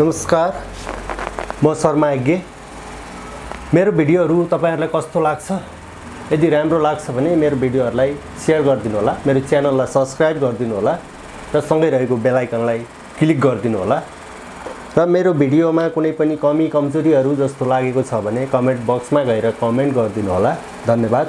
नमस्कार। म शर्मा यज्ञ मेरो भिडियोहरू तपाईँहरूलाई कस्तो लाग्छ? यदि राम्रो लाग्छ भने मेरो भिडियोहरूलाई सेयर गरिदिनु होला मेरो च्यानललाई सब्सक्राइब गरिदिनु होला र सँगै रहेको बेलायकनलाई क्लिक गरिदिनु होला र मेरो भिडियोमा कुनै पनि कमी कमजोरीहरू जस्तो लागेको छ भने कमेन्ट बक्समा गएर कमेन्ट गरिदिनु होला धन्यवाद।